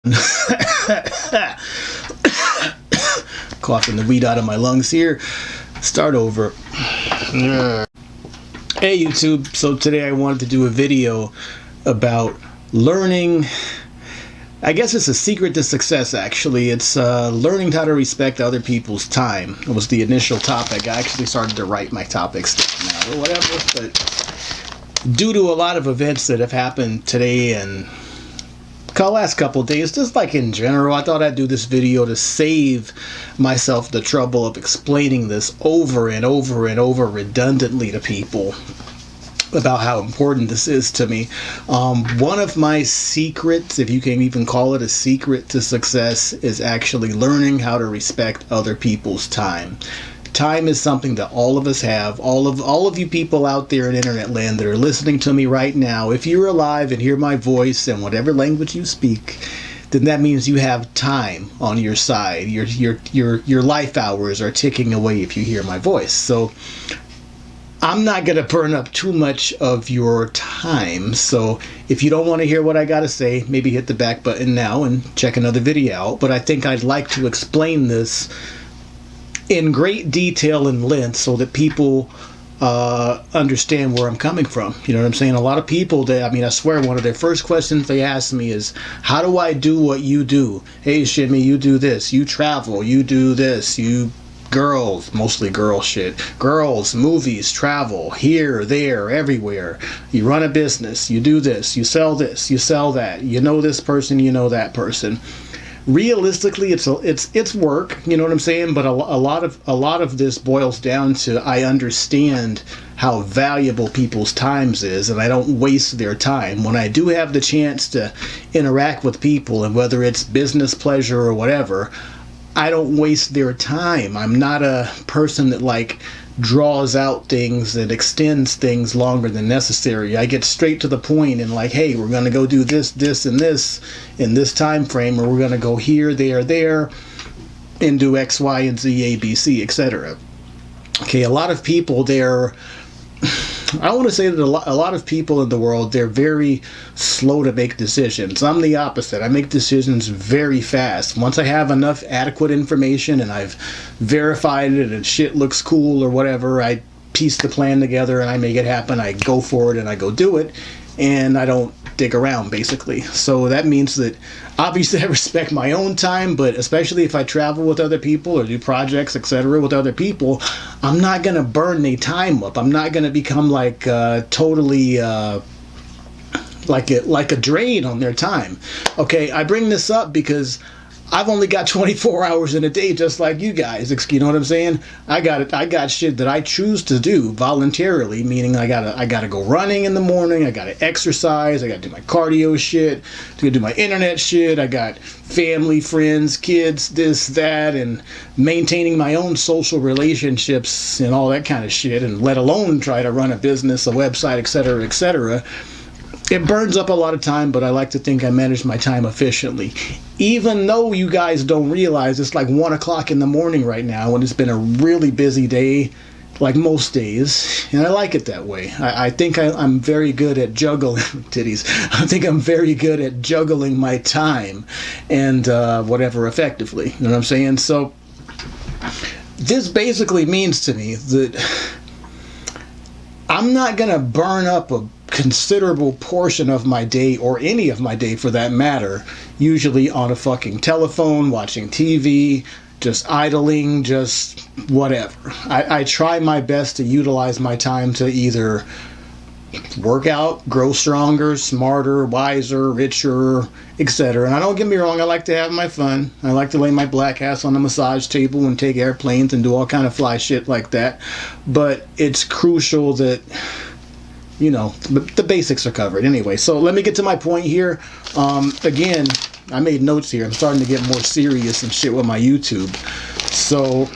Coughing the weed out of my lungs here. Start over. Hey YouTube, so today I wanted to do a video about learning I guess it's a secret to success actually. It's uh, learning how to respect other people's time. It was the initial topic. I actually started to write my topics now or whatever, but due to a lot of events that have happened today and last couple days, just like in general, I thought I'd do this video to save myself the trouble of explaining this over and over and over redundantly to people about how important this is to me. Um, one of my secrets, if you can even call it a secret to success, is actually learning how to respect other people's time. Time is something that all of us have. All of all of you people out there in internet land that are listening to me right now, if you're alive and hear my voice in whatever language you speak, then that means you have time on your side. Your your your your life hours are ticking away if you hear my voice. So I'm not going to burn up too much of your time. So if you don't want to hear what I got to say, maybe hit the back button now and check another video out. But I think I'd like to explain this in great detail and length so that people uh, understand where I'm coming from. You know what I'm saying? A lot of people, they, I mean, I swear one of their first questions they ask me is, how do I do what you do? Hey, Shimmy, you do this. You travel. You do this. You girls, mostly girl shit. Girls, movies, travel, here, there, everywhere. You run a business, you do this, you sell this, you sell that. You know this person, you know that person. Realistically, it's a, it's it's work, you know what I'm saying. But a, a lot of a lot of this boils down to I understand how valuable people's times is and I don't waste their time. When I do have the chance to interact with people and whether it's business pleasure or whatever, I don't waste their time. I'm not a person that like draws out things and extends things longer than necessary. I get straight to the point and like, hey, we're going to go do this, this, and this in this time frame, or we're going to go here, there, there, and do X, Y, and Z, A, B, C, etc. Okay, a lot of people they're I want to say that a lot, a lot of people in the world, they're very slow to make decisions. I'm the opposite. I make decisions very fast. Once I have enough adequate information and I've verified it and shit looks cool or whatever, I piece the plan together and I make it happen. I go for it and I go do it. And I don't dig around basically. So that means that obviously I respect my own time, but especially if I travel with other people or do projects, etc., with other people, I'm not gonna burn the time up. I'm not gonna become like uh, totally. Uh, like a, like a drain on their time. Okay, I bring this up because I've only got 24 hours in a day, just like you guys. You know what I'm saying? I got it. I got shit that I choose to do voluntarily, meaning I gotta I gotta go running in the morning. I gotta exercise. I gotta do my cardio shit. I gotta do my internet shit. I got family, friends, kids, this, that, and maintaining my own social relationships and all that kind of shit. And let alone try to run a business, a website, etc., etc it burns up a lot of time, but I like to think I manage my time efficiently. Even though you guys don't realize it's like one o'clock in the morning right now, and it's been a really busy day, like most days, and I like it that way. I, I think I, am very good at juggling titties. I think I'm very good at juggling my time and uh, whatever effectively. You know what I'm saying? So this basically means to me that I'm not gonna burn up a considerable portion of my day, or any of my day for that matter, usually on a fucking telephone, watching TV, just idling, just whatever. I, I try my best to utilize my time to either work out, grow stronger, smarter, wiser, richer, etc. And I don't get me wrong, I like to have my fun. I like to lay my black ass on a massage table and take airplanes and do all kind of fly shit like that. But it's crucial that you know, the, basics are covered anyway. So let me get to my point here. Um, again, I made notes here. I'm starting to get more serious and shit with my YouTube. So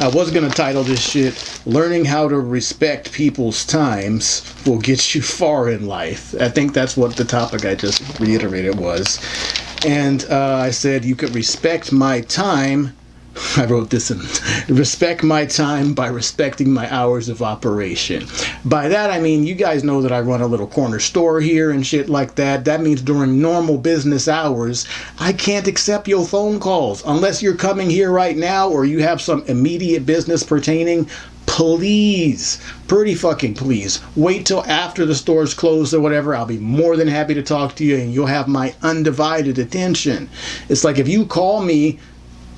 I was going to title this shit, Learning How to Respect People's Times Will Get You Far in Life. I think that's what the topic I just reiterated was. And uh, I said you could respect my time I wrote this in respect my time by respecting my hours of operation. By that I mean you guys know that I run a little corner store here and shit like that. That means during normal business hours, I can't accept your phone calls unless you're coming here right now or you have some immediate business pertaining. Please, pretty fucking please, wait till after the store's closed or whatever. I'll be more than happy to talk to you and you'll have my undivided attention. It's like if you call me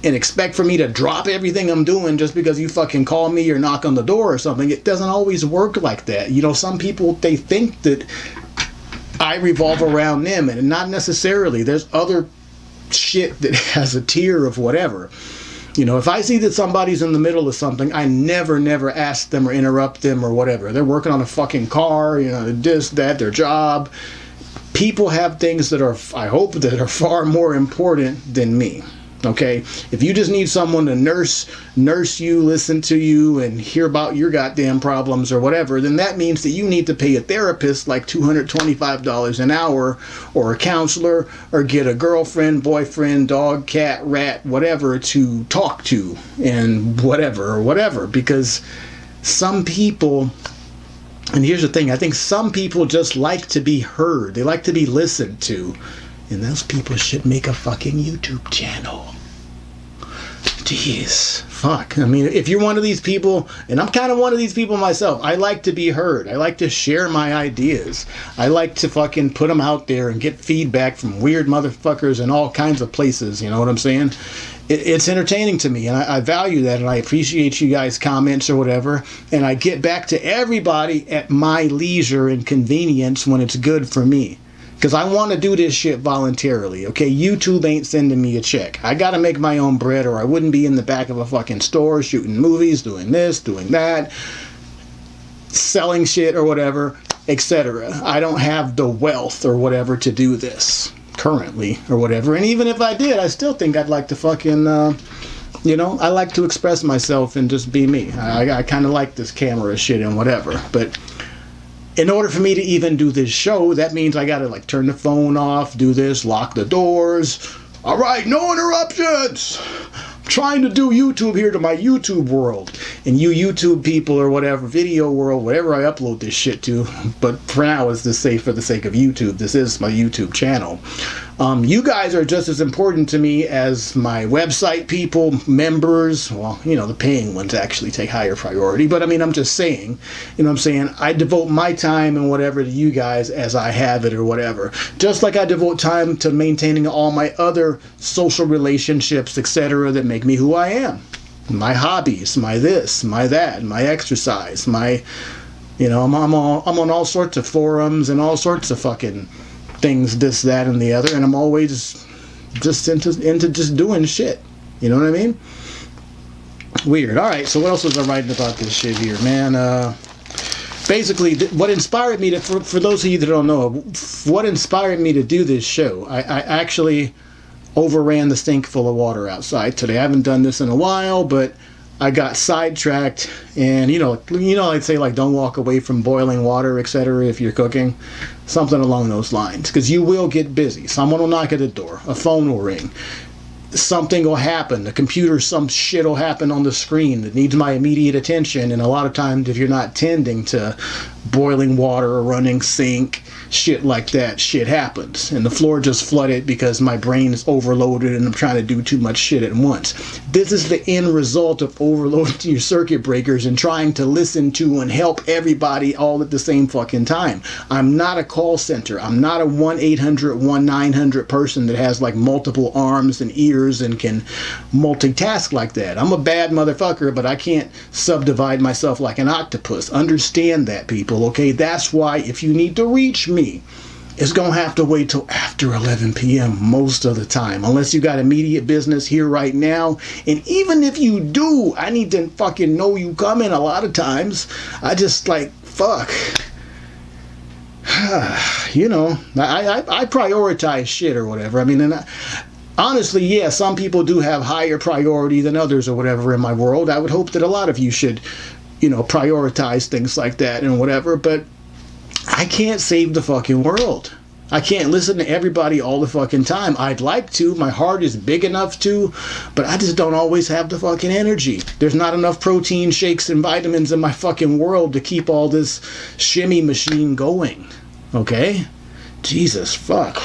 and expect for me to drop everything I'm doing just because you fucking call me or knock on the door or something. It doesn't always work like that. You know, some people they think that I revolve around them and not necessarily. There's other shit that has a tier of whatever. You know, if I see that somebody's in the middle of something, I never, never ask them or interrupt them or whatever. They're working on a fucking car, you know, this, that, their job. People have things that are, I hope, that are far more important than me okay? If you just need someone to nurse nurse you listen to you and hear about your goddamn problems or whatever then that means that you need to pay a therapist like $225 an hour or a counselor or get a girlfriend boyfriend dog cat rat whatever to talk to and whatever or whatever. Because some people and here's the thing i think some people just like to be heard. They like to be listened to. And those people should make a fucking YouTube channel. Jeez, fuck. I mean, if you're one of these people, and I'm kind of one of these people myself, I like to be heard. I like to share my ideas. I like to fucking put them out there and get feedback from weird motherfuckers in all kinds of places. You know what I'm saying? It, it's entertaining to me, and I, I value that, and I appreciate you guys' comments or whatever. And I get back to everybody at my leisure and convenience when it's good for me because I want to do this shit voluntarily. Okay, YouTube ain't sending me a check. I got to make my own bread, or I wouldn't be in the back of a fucking store shooting movies, doing this, doing that, selling shit or whatever, etc. I don't have the wealth or whatever to do this currently or whatever. And even if I did, I still think I'd like to fucking. Uh, you know, I like to express myself and just be me. I, I kind of like this camera shit and whatever, but in order for me to even do this show, that means I gotta like turn the phone off, do this, lock the doors. All right, no interruptions. Trying to do YouTube here to my YouTube world. And you YouTube people or whatever, video world, whatever I upload this shit to, but for now it's just say for the sake of YouTube. This is my YouTube channel. Um, you guys are just as important to me as my website people, members. Well, you know, the paying ones actually take higher priority. But I mean, I'm just saying, you know I'm saying? I devote my time and whatever to you guys as I have it or whatever. Just like I devote time to maintaining all my other social relationships, etc., that make me who I am. My hobbies, my this, my that, my exercise, my, you know, I'm, I'm, all, I'm on all sorts of forums and all sorts of fucking things, this, that, and the other, and I'm always just into into just doing shit. You know what I mean? Weird. All right. So what else was I writing about this shit here, man? Uh, basically, what inspired me to, for, for those of you that don't know, what inspired me to do this show, I, I actually overran the sink full of water outside today. I haven't done this in a while, but I got sidetracked, and you know, you know, I'd say like don't walk away from boiling water, etc. If you're cooking, something along those lines, because you will get busy. Someone will knock at the door, a phone will ring, something will happen. The computer, some shit will happen on the screen that needs my immediate attention. And a lot of times, if you're not tending to boiling water or running sink, shit like that, shit happens. And the floor just flooded because my brain is overloaded and I'm trying to do too much shit at once. This is the end result of overloading your circuit breakers and trying to listen to and help everybody all at the same fucking time. I'm not a call center. I'm not a 1 800 1 900 person that has like multiple arms and ears and can multitask like that. I'm a bad motherfucker, but I can't subdivide myself like an octopus. Understand that, people, okay? That's why if you need to reach me, it's going to have to wait till after 11 p.m. most of the time, unless you got immediate business here right now. And even if you do, I need to fucking know you coming a lot of times. I just like, fuck. you know, I, I, I prioritize shit or whatever. I mean, and I, honestly, yeah, some people do have higher priority than others or whatever in my world. I would hope that a lot of you should, you know, prioritize things like that and whatever. But I can't save the fucking world. I can't listen to everybody all the fucking time. I'd like to. My heart is big enough to, but I just don't always have the fucking energy. There's not enough protein shakes and vitamins in my fucking world to keep all this shimmy machine going. Okay? Jesus, fuck.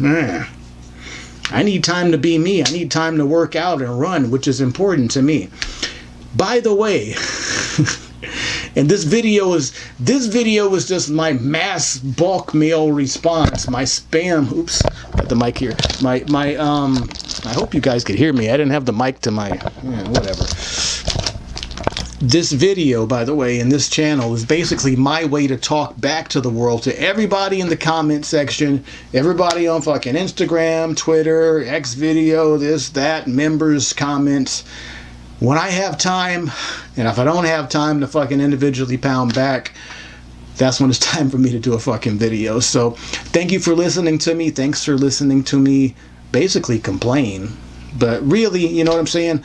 Man. I need time to be me. I need time to work out and run, which is important to me. By the way, and this video is this video was just my mass bulk mail response my spam oops got the mic here my my um i hope you guys could hear me i didn't have the mic to my yeah, whatever this video by the way in this channel is basically my way to talk back to the world to everybody in the comment section everybody on fucking instagram twitter x video this that members comments when I have time, and if I don't have time to fucking individually pound back, that's when it's time for me to do a fucking video. So thank you for listening to me. Thanks for listening to me basically complain. But really, you know what I'm saying?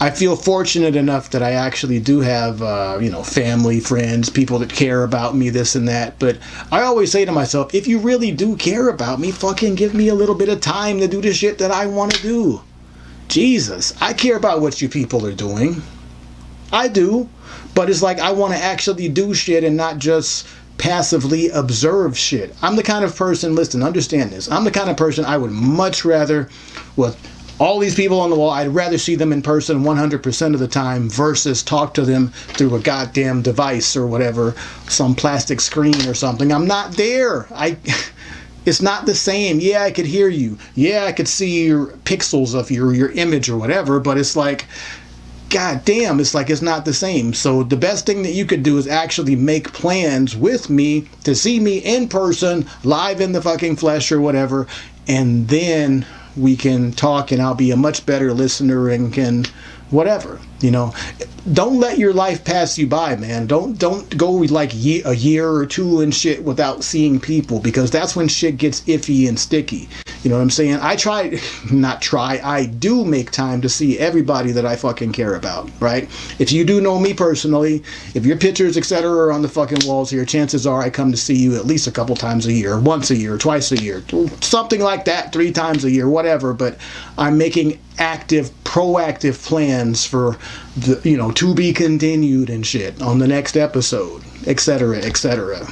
I feel fortunate enough that I actually do have, uh, you know, family, friends, people that care about me, this and that. But I always say to myself, if you really do care about me, fucking give me a little bit of time to do the shit that I want to do. Jesus, I care about what you people are doing. I do. But it's like I want to actually do shit and not just passively observe shit. I'm the kind of person, listen, understand this. I'm the kind of person I would much rather, with all these people on the wall, I'd rather see them in person 100% of the time versus talk to them through a goddamn device or whatever, some plastic screen or something. I'm not there. I. It's not the same. Yeah, I could hear you. Yeah, I could see your pixels of your your image or whatever, but it's like god damn, it's like it's not the same. So the best thing that you could do is actually make plans with me to see me in person, live in the fucking flesh or whatever, and then we can talk and I'll be a much better listener and can whatever you know. Don't let your life pass you by man. Don't don't go like a year or two and shit without seeing people because that's when shit gets iffy and sticky you know what i'm saying? I try not try i do make time to see everybody that i fucking care about right? If you do know me personally if your pictures etc are on the fucking walls here chances are i come to see you at least a couple times a year once a year twice a year something like that three times a year whatever but i'm making active proactive plans for the you know to be continued and shit on the next episode etc etc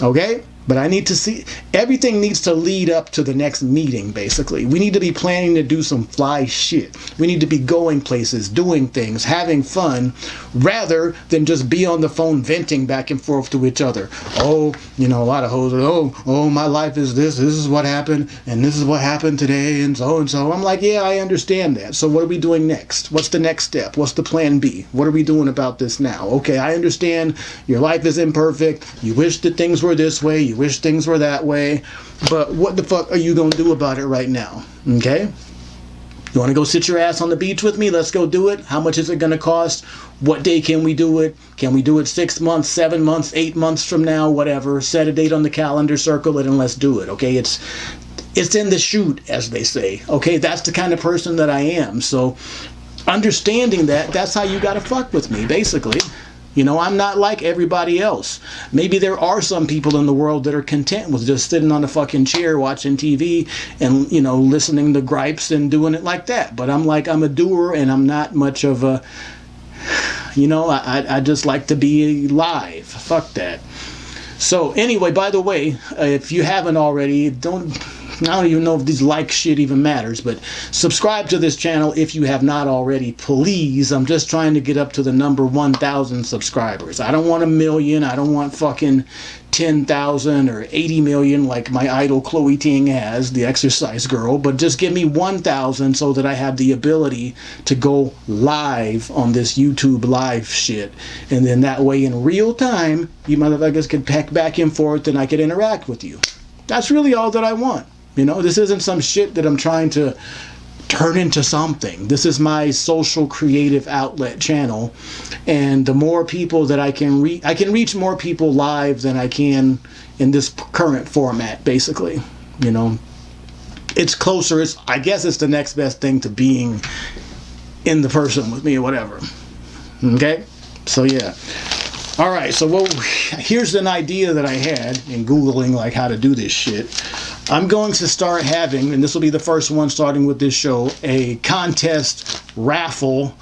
okay but I need to see everything needs to lead up to the next meeting, basically. We need to be planning to do some fly shit. We need to be going places, doing things, having fun, rather than just be on the phone venting back and forth to each other. Oh, you know, a lot of hoes are, oh, oh, my life is this, this is what happened, and this is what happened today, and so and so. I'm like, yeah, I understand that. So what are we doing next? What's the next step? What's the plan B? What are we doing about this now? Okay, I understand your life is imperfect. You wish that things were this way wish things were that way, but what the fuck are you gonna do about it right now? Okay? You want to go sit your ass on the beach with me? Let's go do it. How much is it to cost? What day can we do it? Can we do it six months, seven months, eight months from now? Whatever. Set a date on the calendar, circle it, and let's do it. Okay? It's it's in the chute, as they say. Okay? That's the kind of person that I am. So understanding that, that's how you got to fuck with me, basically. You know, I'm not like everybody else. Maybe there are some people in the world that are content with just sitting on a fucking chair watching TV and, you know, listening to gripes and doing it like that. But I'm like, I'm a doer and I'm not much of a, you know, I, I just like to be live. Fuck that. So, anyway, by the way, uh, if you haven't already, don't I don't even know if this like shit even matters, but subscribe to this channel if you have not already, please. I'm just trying to get up to the number 1,000 subscribers. I don't want a million. I don't want fucking 10,000 or 80 million like my idol Chloe Ting has, the exercise girl, but just give me 1,000 so that I have the ability to go live on this YouTube live shit. And then that way in real time, you motherfuckers can pack back and forth and I can interact with you. That's really all that I want. You know, this isn't some shit that I'm trying to turn into something. This is my social creative outlet channel. And the more people that I can reach, I can reach more people live than I can in this current format, basically. You know, it's closer. It's, I guess it's the next best thing to being in the person with me or whatever. Okay? So, yeah. All right, so well, here's an idea that I had in Googling like how to do this shit. I'm going to start having, and this will be the first one starting with this show, a contest raffle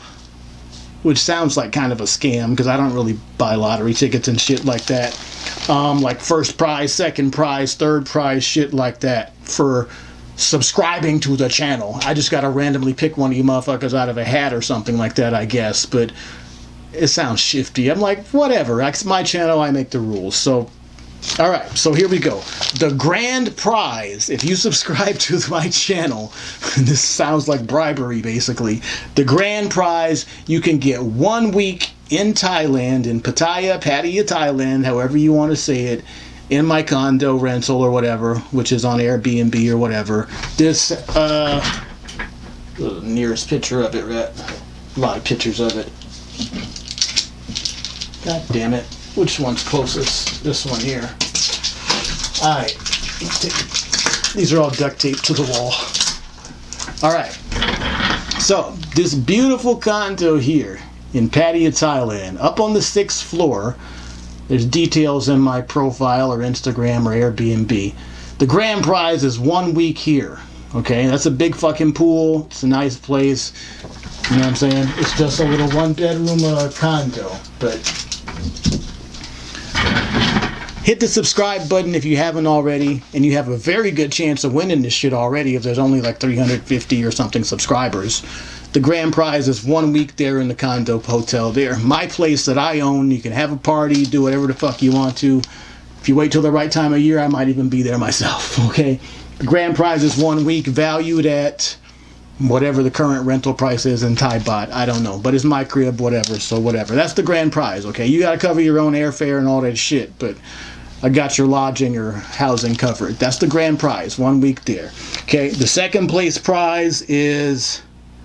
which sounds like kind of a scam because I don't really buy lottery tickets and shit like that. Um, like first prize, second prize, third prize, shit like that for subscribing to the channel. I just got to randomly pick one of you motherfuckers out of a hat or something like that, I guess. But it sounds shifty. I'm like, whatever. It's my channel. I make the rules. So all right, so here we go. The grand prize, if you subscribe to my channel, this sounds like bribery basically. The grand prize, you can get one week in Thailand, in Pattaya, Pattaya, Thailand, however you want to say it, in my condo rental or whatever, which is on Airbnb or whatever. This, uh, the nearest picture of it, right? A lot of pictures of it. God damn it. Which one's closest? This one here. Alright. These are all duct taped to the wall. Alright. So, this beautiful condo here in Pattaya, Thailand, up on the sixth floor. There's details in my profile or Instagram or Airbnb. The grand prize is one week here. Okay, that's a big fucking pool. It's a nice place. You know what I'm saying? It's just a little one bedroom uh, condo. But hit the subscribe button if you haven't already and you have a very good chance of winning this shit already if there's only like 350 or something subscribers. The grand prize is one week there in the condo hotel there. My place that i own you can have a party do whatever the fuck you want to. If you wait till the right time of year i might even be there myself okay? The grand prize is one week valued at whatever the current rental price is in Thai baht. I don't know, but it's my crib, whatever. So whatever. That's the grand prize. Okay, you got to cover your own airfare and all that shit, but I got your lodging or housing covered. That's the grand prize, one week there. Okay, the second place prize is.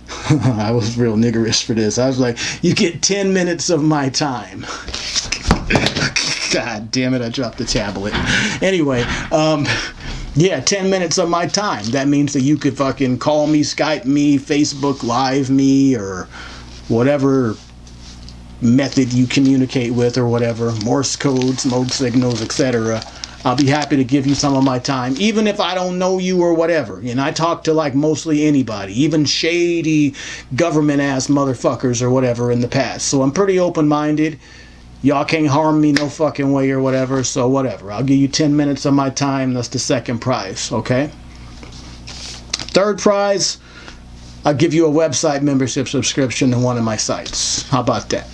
I was real niggerish for this. I was like, you get 10 minutes of my time. God damn it, I dropped the tablet. Anyway, um, yeah, 10 minutes of my time. That means that you could fucking call me, Skype me, Facebook Live me, or whatever method you communicate with or whatever, Morse code, smoke signals, etc. I'll be happy to give you some of my time, even if I don't know you or whatever. And I talk to like mostly anybody, even shady government ass motherfuckers or whatever in the past. So I'm pretty open minded. Y'all can't harm me no fucking way or whatever, so whatever. I'll give you 10 minutes of my time. That's the second prize, okay? Third prize, I'll give you a website membership subscription to one of my sites. How about that?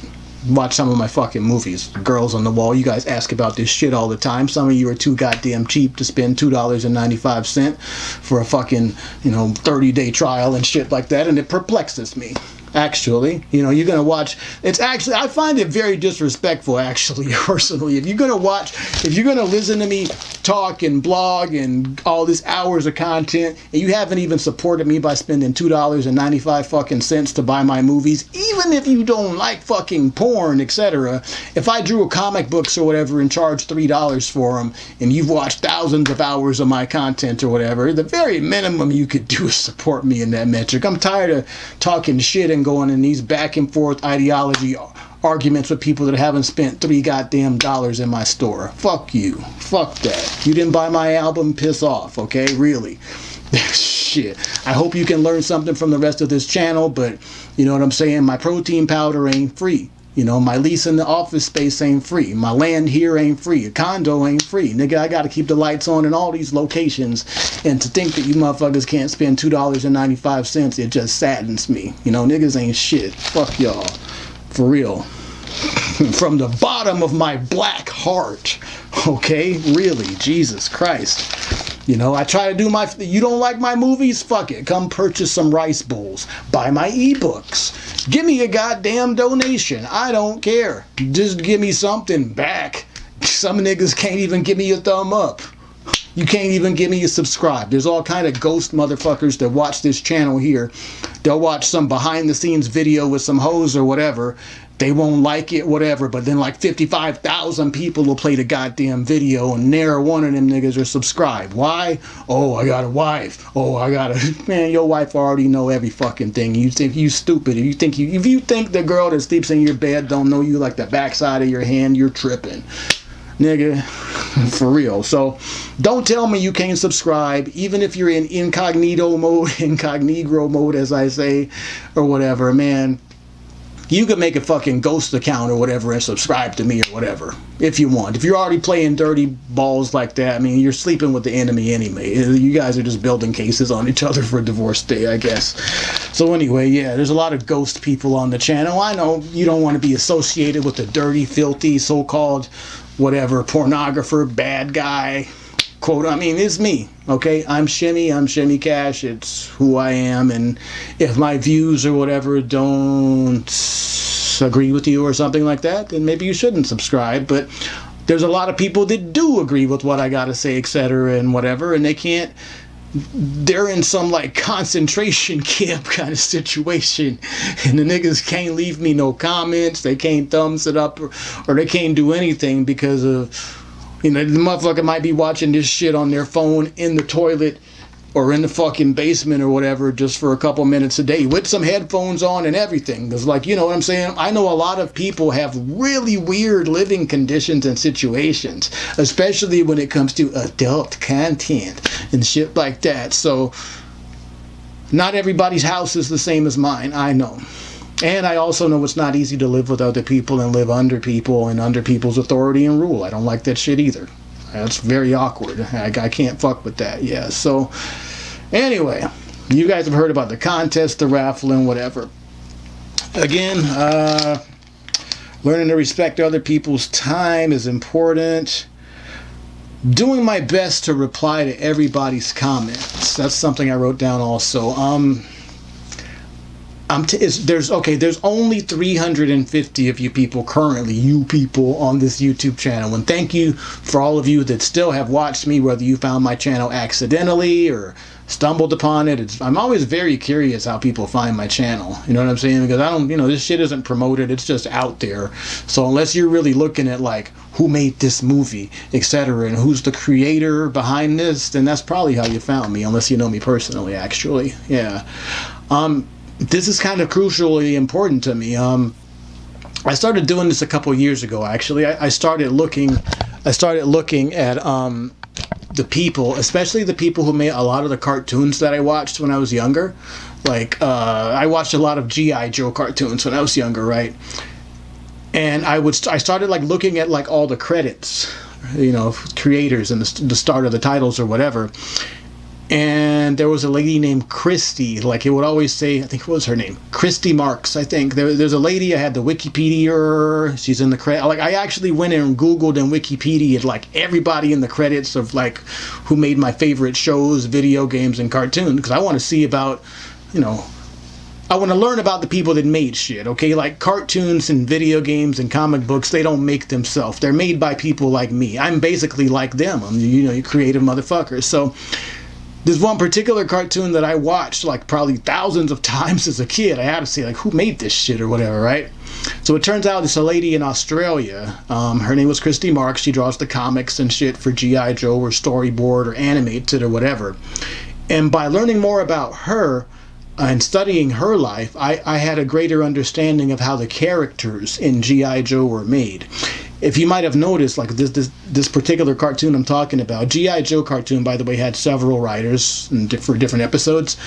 watch some of my fucking movies. Girls on the Wall, you guys ask about this shit all the time. Some of you are too goddamn cheap to spend $2.95 for a fucking, you know, 30 day trial and shit like that, and it perplexes me actually you know you're going to watch it's actually i find it very disrespectful actually personally. If you're going to watch if you're going to listen to me talk and blog and all these hours of content and you haven't even supported me by spending two dollars and 95 fucking cents to buy my movies even if you don't like fucking porn etc if i drew a comic books or whatever and charged three dollars for them and you've watched thousands of hours of my content or whatever the very minimum you could do is support me in that metric. I'm tired of talking shit and going in these back and forth ideology arguments with people that haven't spent three goddamn dollars in my store. Fuck you. Fuck that. You didn't buy my album, piss off, okay? Really. Shit. I hope you can learn something from the rest of this channel, but you know what I'm saying? My protein powder ain't free. You know, my lease in the office space ain't free. My land here ain't free. A condo ain't free. Nigga, I gotta keep the lights on in all these locations. And to think that you motherfuckers can't spend $2.95, it just saddens me. You know, niggas ain't shit. Fuck y'all. For real. From the bottom of my black heart. Okay? Really. Jesus Christ. You know, I try to do my. You don't like my movies? Fuck it. Come purchase some rice bowls. Buy my ebooks. Give me a goddamn donation. I don't care. Just give me something back. Some niggas can't even give me a thumb up. You can't even give me a subscribe. There's all kind of ghost motherfuckers that watch this channel here. They'll watch some behind the scenes video with some hoes or whatever. They won't like it, whatever, but then like 55,000 people will play the goddamn video and ne'er one of them niggas are subscribed. Why? Oh, I got a wife. Oh, I got a... Man, your wife already know every fucking thing. You think you stupid. If you think you, if you think the girl that sleeps in your bed don't know you like the backside of your hand, you're tripping nigga for real so don't tell me you can't subscribe even if you're in incognito mode incognito mode as i say or whatever man you could make a fucking ghost account or whatever and subscribe to me or whatever if you want. If you're already playing dirty balls like that i mean you're sleeping with the enemy anyway. You guys are just building cases on each other for divorce day i guess. So anyway yeah there's a lot of ghost people on the channel. I know you don't want to be associated with the dirty filthy so-called whatever pornographer bad guy quote i mean it's me okay? I'm shimmy i'm shimmy cash it's who i am and if my views or whatever don't agree with you or something like that then maybe you shouldn't subscribe but there's a lot of people that do agree with what i gotta say etc and whatever and they can't they're in some like concentration camp kind of situation and the niggas can't leave me no comments they can't thumbs it up or, or they can't do anything because of you know, the motherfucker might be watching this shit on their phone in the toilet or in the fucking basement or whatever just for a couple minutes a day with some headphones on and everything. Because, like, you know what I'm saying? I know a lot of people have really weird living conditions and situations, especially when it comes to adult content and shit like that. So, not everybody's house is the same as mine. I know. And I also know it's not easy to live with other people and live under people and under people's authority and rule. I don't like that shit either. That's very awkward. I, I can't fuck with that. Yeah. So, anyway, you guys have heard about the contest, the raffle, and whatever. Again, uh, learning to respect other people's time is important. Doing my best to reply to everybody's comments. That's something I wrote down also. Um, I'm t- there's okay there's only 350 of you people currently you people on this youtube channel. And thank you for all of you that still have watched me whether you found my channel accidentally or stumbled upon it. It's, i'm always very curious how people find my channel. You know what i'm saying? Because i don't you know this shit isn't promoted. It's just out there. So unless you're really looking at like who made this movie etc and who's the creator behind this then that's probably how you found me unless you know me personally actually. Yeah. Um this is kind of crucially important to me. Um, I started doing this a couple years ago. Actually, I, I, started looking. I started looking at um, the people, especially the people who made a lot of the cartoons that I watched when I was younger. Like uh, I watched a lot of GI Joe cartoons when I was younger, right? And I would I started like looking at like all the credits, you know, creators and the, the start of the titles or whatever and there was a lady named Christy. Like it would always say, I think what was her name, Christy Marx, I think there, there's a lady. I had the Wikipedia. She's in the credit. Like I actually went and Googled and Wikipedia like everybody in the credits of like who made my favorite shows, video games, and cartoons because I want to see about, you know. I want to learn about the people that made shit, okay? Like cartoons and video games and comic books, they don't make themselves. They're made by people like me. I'm basically like them. I'm, you know, you creative motherfuckers. So there's one particular cartoon that I watched like probably thousands of times as a kid. I had to say like, who made this shit or whatever, right? So it turns out it's a lady in Australia. Um, her name was Christy Marx. She draws the comics and shit for G.I. Joe or storyboard or animates it or whatever. And by learning more about her, and studying her life, I, I had a greater understanding of how the characters in G.I. Joe were made if you might have noticed, like this this this particular cartoon I'm talking about, GI Joe cartoon, by the way, had several writers for different episodes.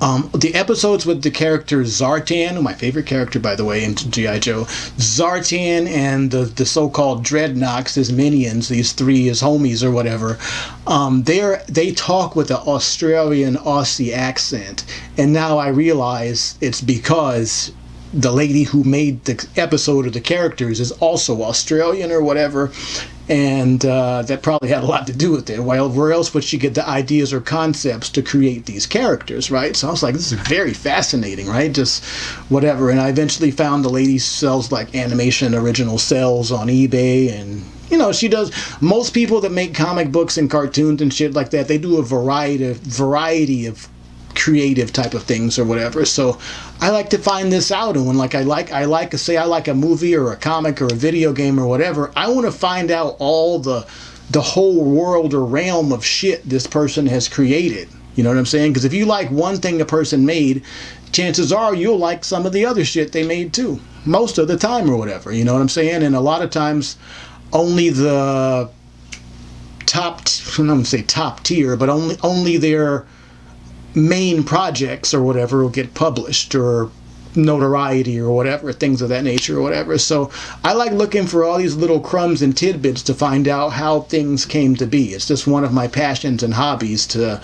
Um, the episodes with the character Zartan, my favorite character, by the way, in G.I. Joe, Zartan and the, the so-called Dreadnoks, his minions, these three, his homies or whatever, um, they they talk with an Australian Aussie accent. And now I realize it's because the lady who made the episode of the characters is also Australian or whatever, and uh, that probably had a lot to do with it. Well, where else would she get the ideas or concepts to create these characters, right? So I was like, this is very fascinating, right? Just whatever. And I eventually found the lady sells like animation original cells on eBay and you know she does most people that make comic books and cartoons and shit like that they do a variety of variety of creative type of things or whatever. So I like to find this out and when like I like I like to say I like a movie or a comic or a video game or whatever, I want to find out all the the whole world or realm of shit this person has created. You know what I'm saying? Because if you like one thing a person made, chances are you'll like some of the other shit they made too. Most of the time or whatever. You know what I'm saying? And a lot of times only the top I'm not gonna say top tier, but only only their main projects or whatever will get published or notoriety or whatever, things of that nature or whatever. So I like looking for all these little crumbs and tidbits to find out how things came to be. It's just one of my passions and hobbies to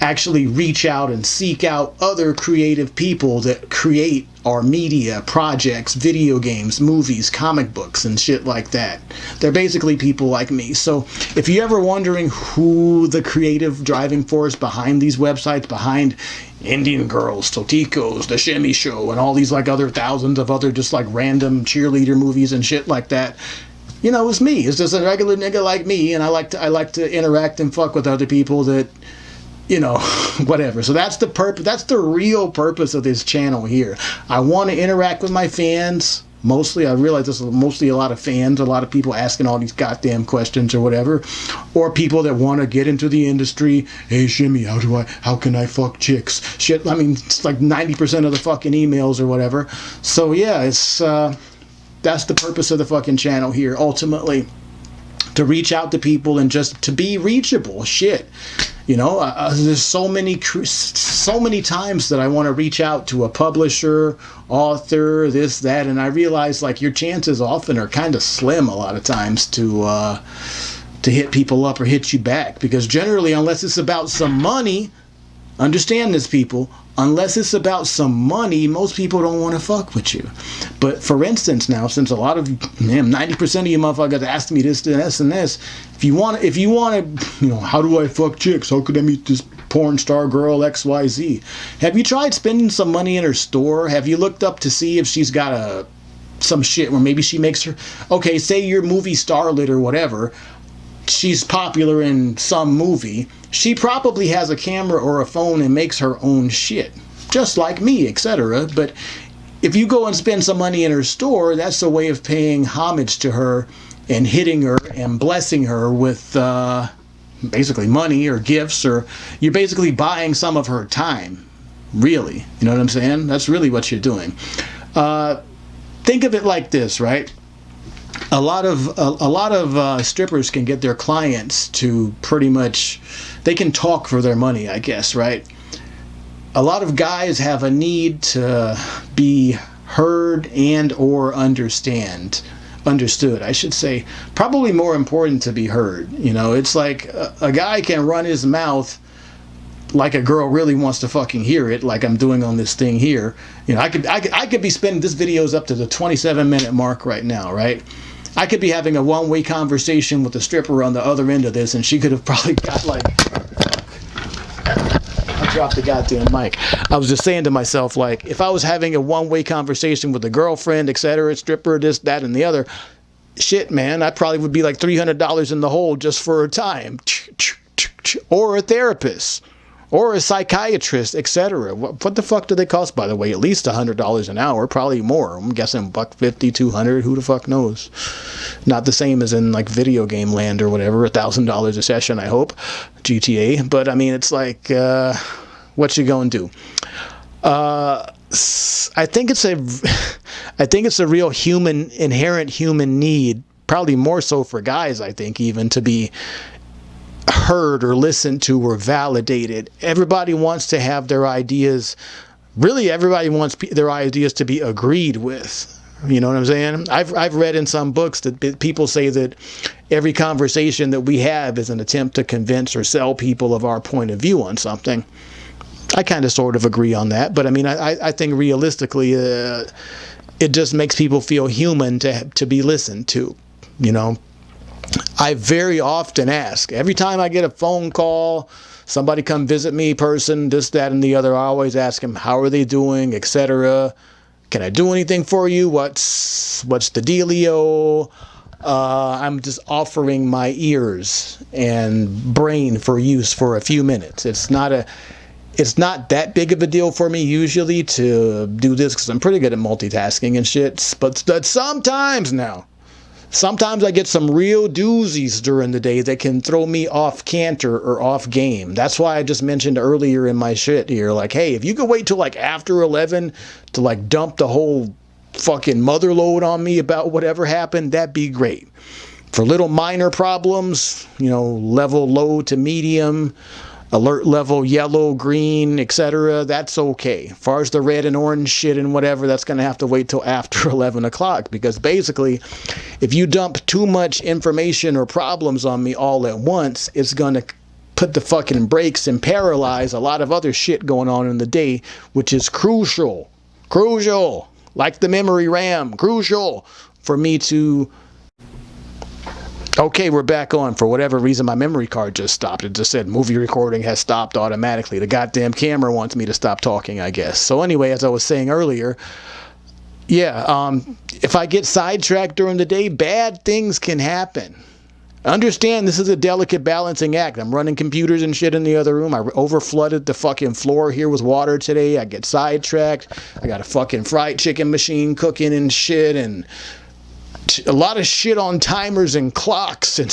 actually reach out and seek out other creative people that create our media, projects, video games, movies, comic books, and shit like that. They're basically people like me. So if you're ever wondering who the creative driving force behind these websites, behind Indian Girls, Toticos, The Shimmy Show, and all these like other thousands of other just like random cheerleader movies and shit like that, you know, it's me. It's just a regular nigga like me, and I like to I like to interact and fuck with other people that you know, whatever. So that's the purpose. That's the real purpose of this channel here. I want to interact with my fans. Mostly, I realize this is mostly a lot of fans, a lot of people asking all these goddamn questions or whatever, or people that want to get into the industry. Hey, Shimmy, how do I? How can I fuck chicks? Shit. I mean, it's like ninety percent of the fucking emails or whatever. So yeah, it's uh, that's the purpose of the fucking channel here. Ultimately, to reach out to people and just to be reachable. Shit you know uh, uh there's so many so many times that i want to reach out to a publisher author this that and i realize like your chances often are kind of slim a lot of times to uh to hit people up or hit you back because generally unless it's about some money understand this people unless it's about some money most people don't want to fuck with you. But for instance now since a lot of man 90% of you motherfuckers asked me this this and this if you want if you want to you know how do i fuck chicks? How could i meet this porn star girl xyz have you tried spending some money in her store? Have you looked up to see if she's got a some shit where maybe she makes her okay say you're movie starlet or whatever she's popular in some movie, she probably has a camera or a phone and makes her own shit, just like me, etc. But if you go and spend some money in her store, that's a way of paying homage to her and hitting her and blessing her with uh, basically money or gifts, or you're basically buying some of her time. Really, you know what I'm saying? That's really what you're doing. Uh, think of it like this, right? A lot of a, a lot of uh, strippers can get their clients to pretty much they can talk for their money i guess right? A lot of guys have a need to be heard and or understand understood i should say. Probably more important to be heard you know? It's like a, a guy can run his mouth like a girl really wants to fucking hear it, like I'm doing on this thing here, you know, I could, I could, I could be spending this video's up to the 27 minute mark right now, right? I could be having a one-way conversation with a stripper on the other end of this, and she could have probably got like. I dropped the goddamn mic. I was just saying to myself, like, if I was having a one-way conversation with a girlfriend, etc., stripper, this, that, and the other, shit, man, I probably would be like three hundred dollars in the hole just for a time, or a therapist or a psychiatrist, etc. What, what, the fuck do they cost, by the way? At least $100 an hour, probably more. I'm guessing buck 50, 200, who the fuck knows? Not the same as in like video game land or whatever, $1,000 a session, I hope, GTA. But I mean, it's like, uh, what you going to do? Uh, I think it's a, I think it's a real human, inherent human need, probably more so for guys, I think, even to be heard or listened to or validated. Everybody wants to have their ideas, really, everybody wants their ideas to be agreed with. You know what I'm saying? I've, I've read in some books that people say that every conversation that we have is an attempt to convince or sell people of our point of view on something. I kind of sort of agree on that, but I mean, I, I think realistically, uh, it just makes people feel human to to be listened to. You know, I very often ask every time I get a phone call, somebody come visit me, person, this, that, and the other. I always ask them how are they doing, etc. Can I do anything for you? What's what's the dealio? Uh, I'm just offering my ears and brain for use for a few minutes. It's not a it's not that big of a deal for me usually to do this because I'm pretty good at multitasking and shit. But, but sometimes now, sometimes I get some real doozies during the day that can throw me off canter or off game. That's why I just mentioned earlier in my shit here, like, hey, if you could wait till like after 11 to like dump the whole fucking mother load on me about whatever happened, that'd be great. For little minor problems, you know, level low to medium, alert level yellow, green, etc. That's okay. As far as the red and orange shit and whatever, that's going to have to wait till after 11 o'clock because basically, if you dump too much information or problems on me all at once, it's going to put the fucking brakes and paralyze a lot of other shit going on in the day, which is crucial. Crucial. Like the memory RAM, crucial for me to Okay, we're back on. For whatever reason, my memory card just stopped. It just said movie recording has stopped automatically. The goddamn camera wants me to stop talking, I guess. So anyway, as I was saying earlier, yeah, um, if I get sidetracked during the day, bad things can happen. Understand this is a delicate balancing act. I'm running computers and shit in the other room. I over flooded the fucking floor here with water today. I get sidetracked. I got a fucking fried chicken machine cooking and shit and a lot of shit on timers and clocks and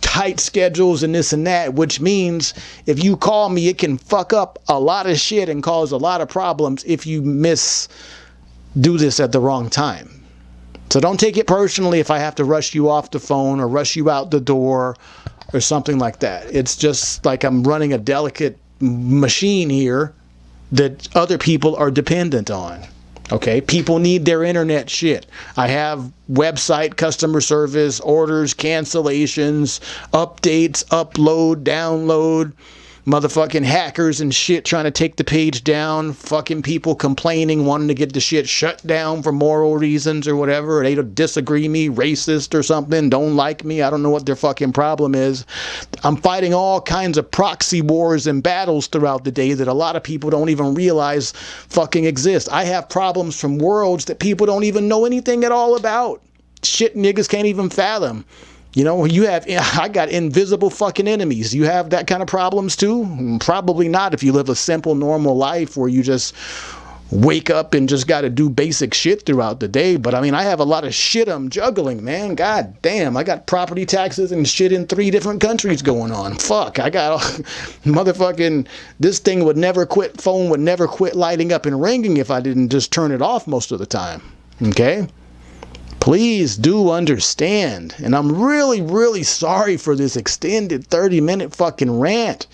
tight schedules and this and that, which means if you call me, it can fuck up a lot of shit and cause a lot of problems if you miss do this at the wrong time. So don't take it personally if I have to rush you off the phone or rush you out the door or something like that. It's just like I'm running a delicate machine here that other people are dependent on. Okay, people need their internet shit. I have website customer service, orders, cancellations, updates, upload, download motherfucking hackers and shit trying to take the page down, fucking people complaining, wanting to get the shit shut down for moral reasons or whatever. They disagree me, racist or something, don't like me. I don't know what their fucking problem is. I'm fighting all kinds of proxy wars and battles throughout the day that a lot of people don't even realize fucking exist. I have problems from worlds that people don't even know anything at all about. Shit niggas can't even fathom. You know, you have, I got invisible fucking enemies. You have that kind of problems too? Probably not if you live a simple, normal life where you just wake up and just got to do basic shit throughout the day. But I mean, I have a lot of shit I'm juggling, man. God damn, I got property taxes and shit in three different countries going on. Fuck, I got motherfucking, this thing would never quit, phone would never quit lighting up and ringing if I didn't just turn it off most of the time. Okay? Please do understand. And I'm really, really sorry for this extended 30 minute fucking rant.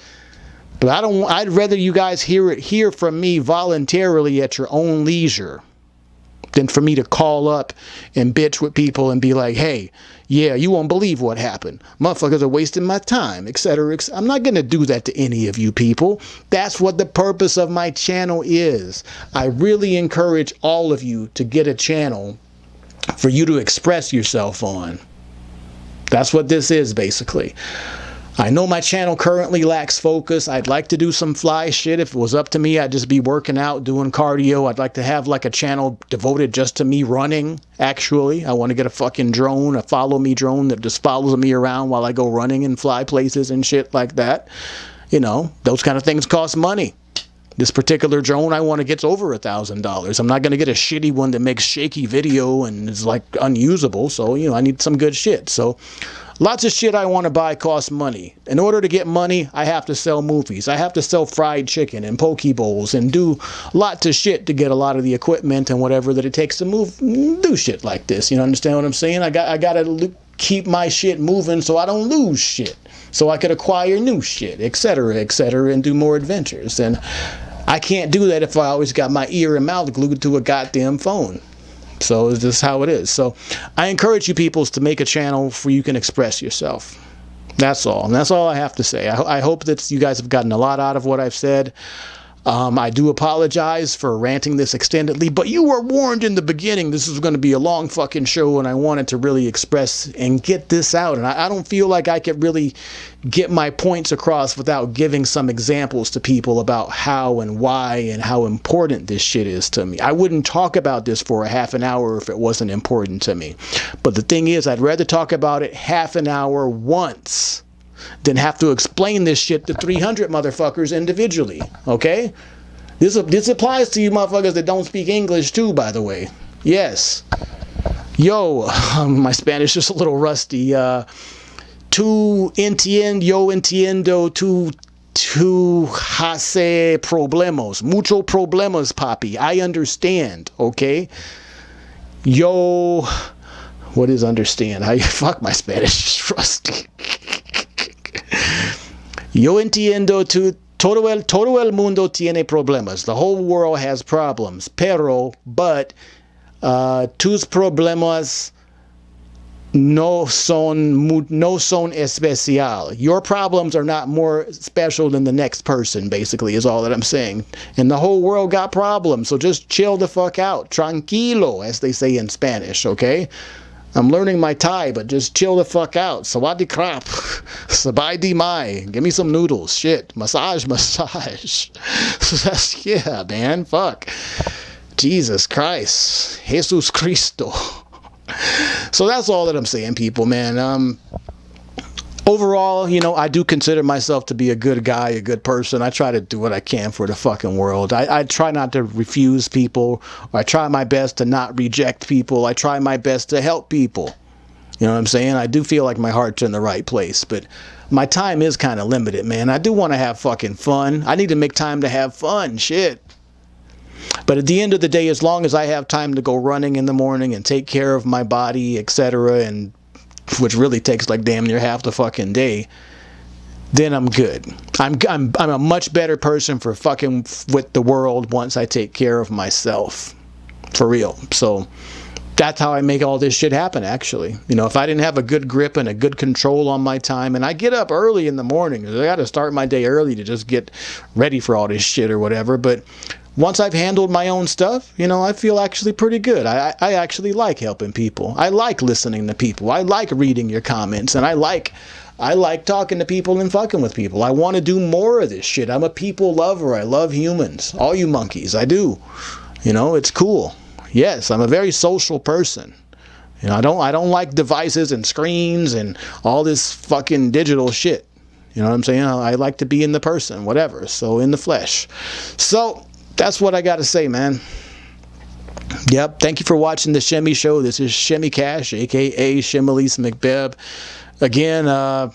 But I don't I'd rather you guys hear it hear from me voluntarily at your own leisure than for me to call up and bitch with people and be like, hey, yeah, you won't believe what happened. Motherfuckers are wasting my time, etc. Et I'm not going to do that to any of you people. That's what the purpose of my channel is. I really encourage all of you to get a channel for you to express yourself on. That's what this is basically. I know my channel currently lacks focus. I'd like to do some fly shit. If it was up to me, I'd just be working out, doing cardio. I'd like to have like a channel devoted just to me running, actually. I want to get a fucking drone, a follow me drone that just follows me around while I go running and fly places and shit like that. You know, those kind of things cost money. This particular drone I want to get's over a thousand dollars. I'm not going to get a shitty one that makes shaky video and is like unusable. So, you know, I need some good shit. So, lots of shit I want to buy costs money. In order to get money, I have to sell movies. I have to sell fried chicken and poke bowls and do lots of shit to get a lot of the equipment and whatever that it takes to move, do shit like this. You know, understand what I'm saying? I got, I got to keep my shit moving so I don't lose shit. So I could acquire new shit, etc., etc., and do more adventures. And I can't do that if I always got my ear and mouth glued to a goddamn phone. So this is how it is. So I encourage you peoples to make a channel where you can express yourself. That's all. And that's all I have to say. I, I hope that you guys have gotten a lot out of what I've said. Um, I do apologize for ranting this extendedly, but you were warned in the beginning this is going to be a long fucking show, and I wanted to really express and get this out. And I, I don't feel like I could really get my points across without giving some examples to people about how and why and how important this shit is to me. I wouldn't talk about this for a half an hour if it wasn't important to me. But the thing is, I'd rather talk about it half an hour once than have to explain this shit to 300 motherfuckers individually. Okay? This, this applies to you motherfuckers that don't speak English too, by the way. Yes. Yo, my Spanish is a little rusty. Uh, tu entiendo, yo entiendo, tu tu hace problemas. Mucho problemas, papi. I understand, okay? Yo, what is understand? I fuck my Spanish is rusty. Yo entiendo tu todo el, todo el mundo tiene problemas. The whole world has problems. Pero, but, uh, tus problemas no son, no son especial. Your problems are not more special than the next person, basically, is all that I'm saying. And the whole world got problems, so just chill the fuck out. Tranquilo, as they say in Spanish, okay? I'm learning my Thai, but just chill the fuck out. Sawadee crap. Sabai di mai. Give me some noodles. Shit. Massage, massage. That's, yeah, man. Fuck. Jesus Christ. Jesus Cristo. so that's all that I'm saying, people, man. Um, overall, you know, I do consider myself to be a good guy, a good person. I try to do what I can for the fucking world. I, I try not to refuse people. I try my best to not reject people. I try my best to help people. You know what I'm saying? I do feel like my heart's in the right place, but my time is kind of limited, man. I do want to have fucking fun. I need to make time to have fun. Shit. But at the end of the day, as long as I have time to go running in the morning and take care of my body, etc., and which really takes like damn near half the fucking day, then I'm good. I'm, I'm, I'm a much better person for fucking with the world once I take care of myself. For real. So that's how I make all this shit happen, actually. You know, if I didn't have a good grip and a good control on my time, and I get up early in the morning, I got to start my day early to just get ready for all this shit or whatever. But once I've handled my own stuff, you know, I feel actually pretty good. I, I actually like helping people. I like listening to people. I like reading your comments, and I like I like talking to people and fucking with people. I want to do more of this shit. I'm a people lover. I love humans. All you monkeys, I do. You know, it's cool. Yes, I'm a very social person. You know, I don't I don't like devices and screens and all this fucking digital shit. You know what I'm saying? I like to be in the person, whatever. So in the flesh. So that's what I got to say, man. Yep. Thank you for watching the Shemmy Show. This is Shemmy Cash, aka Shemelise McBeb. Again, uh,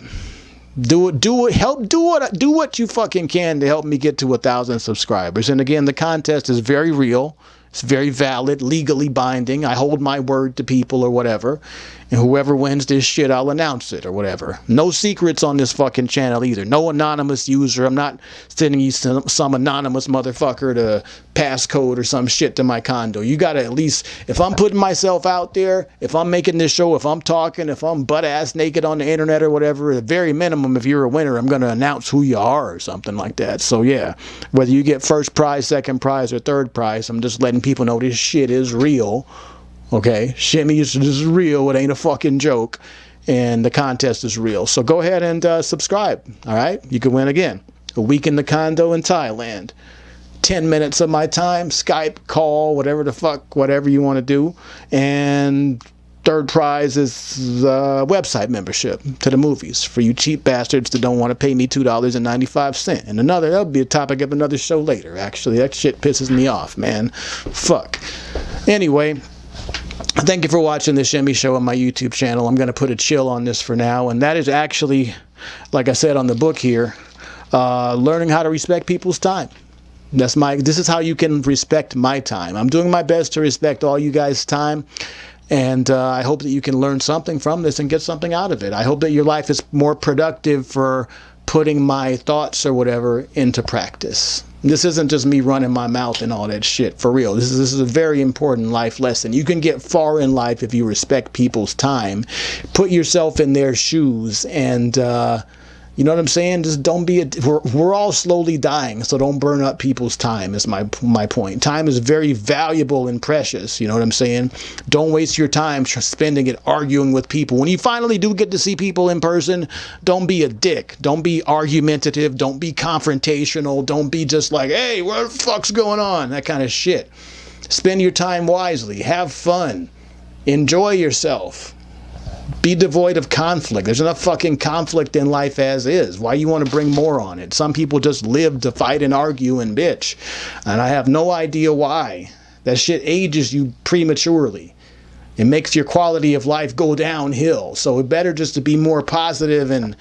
do it, do it, help, do what, do what you fucking can to help me get to a thousand subscribers. And again, the contest is very real. It's very valid, legally binding. I hold my word to people or whatever. And whoever wins this shit, I'll announce it or whatever. No secrets on this fucking channel either. No anonymous user. I'm not sending you some, some anonymous motherfucker to passcode or some shit to my condo. You gotta at least, if I'm putting myself out there, if I'm making this show, if I'm talking, if I'm butt ass naked on the internet or whatever, at the very minimum, if you're a winner, I'm gonna announce who you are or something like that. So yeah, whether you get first prize, second prize, or third prize, I'm just letting people know this shit is real. Okay, Shimmy is, real. It ain't a fucking joke. And the contest is real. So go ahead and uh, subscribe. All right, you can win again. A week in the condo in Thailand. 10 minutes of my time, Skype, call, whatever the fuck, whatever you want to do. And third prize is uh, website membership to the movies for you cheap bastards that don't want to pay me $2.95. And another, that'll be a topic of another show later, actually. That shit pisses me off, man. Fuck. Anyway, thank you for watching this Shemmy Show on my YouTube channel. I'm going to put a chill on this for now, and that is actually, like I said on the book here, uh, learning how to respect people's time. That's my. This is how you can respect my time. I'm doing my best to respect all you guys' time, and uh, I hope that you can learn something from this and get something out of it. I hope that your life is more productive for putting my thoughts or whatever into practice. This isn't just me running my mouth and all that shit. For real. This is, this is a very important life lesson. You can get far in life if you respect people's time. Put yourself in their shoes and, uh, You know what I'm saying? Just don't be a. We're, we're all slowly dying, so don't burn up people's time. Is my my point. Time is very valuable and precious. You know what I'm saying? Don't waste your time spending it arguing with people. When you finally do get to see people in person, don't be a dick. Don't be argumentative. Don't be confrontational. Don't be just like, hey, what the fuck's going on? That kind of shit. Spend your time wisely. Have fun. Enjoy yourself be devoid of conflict. There's enough fucking conflict in life as is. Why you want to bring more on it? Some people just live to fight and argue and bitch. And I have no idea why. That shit ages you prematurely. It makes your quality of life go downhill. So it better just to be more positive and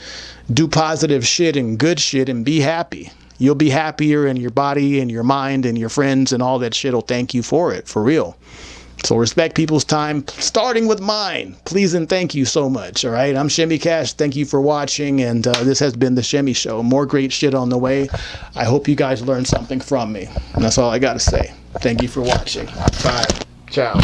do positive shit and good shit and be happy. You'll be happier and your body and your mind and your friends and all that shit will thank you for it, for real. So respect people's time, starting with mine. Please and thank you so much. All right, I'm Shemmy Cash. Thank you for watching, and uh, this has been the Shemmy Show. More great shit on the way. I hope you guys learned something from me. And that's all I got to say. Thank you for watching. Bye. Ciao.